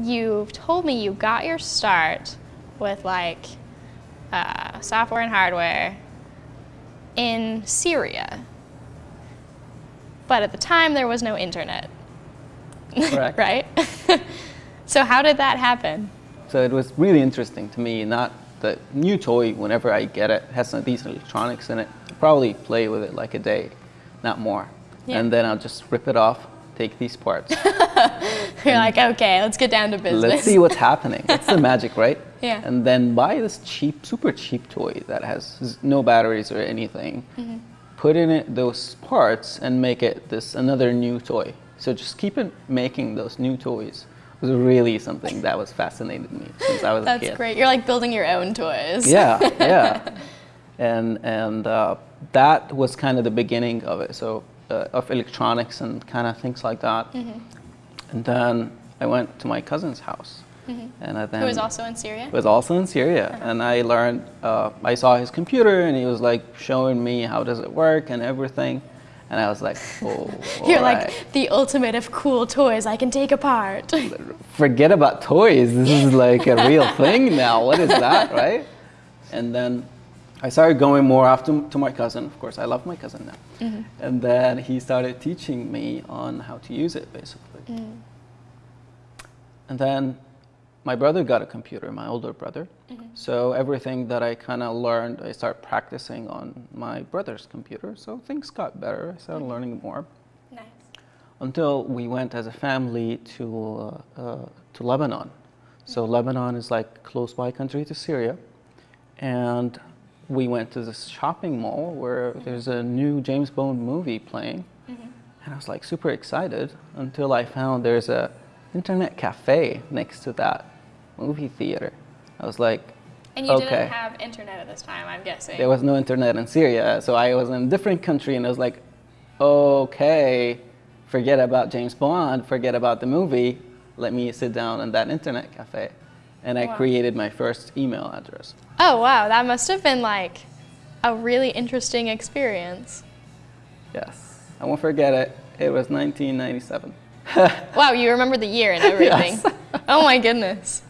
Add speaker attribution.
Speaker 1: you told me you got your start with like uh, software and hardware in Syria. But at the time, there was no internet.
Speaker 2: Correct.
Speaker 1: right? so, how did that happen?
Speaker 2: So it was really interesting to me. Not the new toy, whenever I get it, has some decent electronics in it. I'll probably play with it like a day, not more.
Speaker 1: Yeah.
Speaker 2: And then I'll just rip it off, take these parts.
Speaker 1: You're like, okay, let's get down to business.
Speaker 2: Let's see what's happening. That's the magic, right?
Speaker 1: Yeah.
Speaker 2: And then buy this cheap, super cheap toy that has no batteries or anything.
Speaker 1: Mm-hmm.
Speaker 2: Put in it those parts and make it this another new toy. So just keep it making those new toys was really something that was fascinated me since I was a
Speaker 1: That's
Speaker 2: kid.
Speaker 1: great. You're like building your own toys.
Speaker 2: Yeah, yeah. And and uh, that was kind of the beginning of it. So uh, of electronics and kind of things like that.
Speaker 1: Mm-hmm.
Speaker 2: And then I went to my cousin's house, and I then
Speaker 1: Who was also in Syria?
Speaker 2: was also in Syria, and I learned. Uh, I saw his computer, and he was like showing me how does it work and everything, and I was like, oh,
Speaker 1: You're
Speaker 2: alright.
Speaker 1: like the ultimate of cool toys I can take apart.
Speaker 2: forget about toys. This is like a real thing now. What is that, right? And then I started going more often to my cousin. Of course, I love my cousin now. Mm-hmm. And then he started teaching me on how to use it, basically. Mm. And then my brother got a computer, my older brother. Mm-hmm. So everything that I kind of learned, I started practicing on my brother's computer. So things got better. I started mm-hmm. learning more
Speaker 1: nice.
Speaker 2: until we went as a family to, uh, uh, to Lebanon. So Lebanon is like close by country to Syria. And we went to this shopping mall where there's a new James Bond movie playing. Mm-hmm. And I was like super excited until I found there's a internet cafe next to that movie theater. I was like,
Speaker 1: And you
Speaker 2: okay.
Speaker 1: didn't have internet at this time, I'm guessing.
Speaker 2: There was no internet in Syria, so I was in a different country, and I was like, okay, forget about James Bond, forget about the movie. Let me sit down in that internet cafe, and I
Speaker 1: Wow.
Speaker 2: created my first email address.
Speaker 1: oh, wow. That must have been like a really interesting experience.
Speaker 2: Yes, I won't forget it. It was 1997.
Speaker 1: Wow, you remember the year and everything.
Speaker 2: Yes.
Speaker 1: oh my goodness.